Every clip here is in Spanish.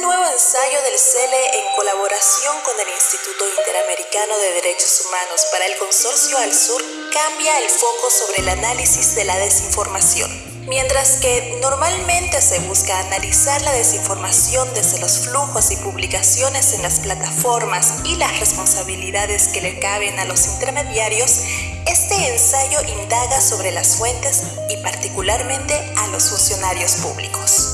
Un nuevo ensayo del CELE en colaboración con el Instituto Interamericano de Derechos Humanos para el Consorcio al Sur cambia el foco sobre el análisis de la desinformación. Mientras que normalmente se busca analizar la desinformación desde los flujos y publicaciones en las plataformas y las responsabilidades que le caben a los intermediarios, este ensayo indaga sobre las fuentes y particularmente a los funcionarios públicos.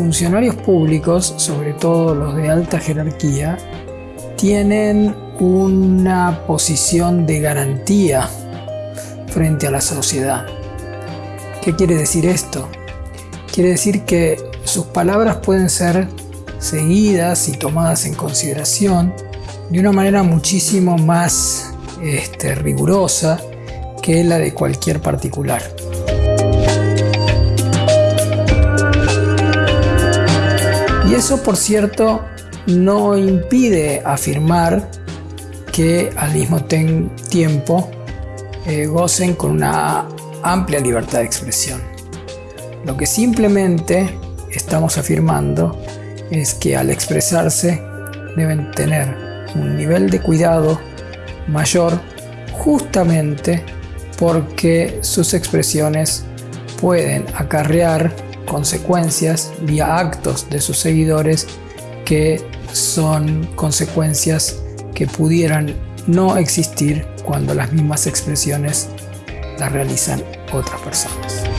Funcionarios públicos, sobre todo los de alta jerarquía, tienen una posición de garantía frente a la sociedad. ¿Qué quiere decir esto? Quiere decir que sus palabras pueden ser seguidas y tomadas en consideración de una manera muchísimo más este, rigurosa que la de cualquier particular. Eso, por cierto, no impide afirmar que al mismo tiempo eh, gocen con una amplia libertad de expresión. Lo que simplemente estamos afirmando es que al expresarse deben tener un nivel de cuidado mayor justamente porque sus expresiones pueden acarrear consecuencias vía actos de sus seguidores que son consecuencias que pudieran no existir cuando las mismas expresiones las realizan otras personas.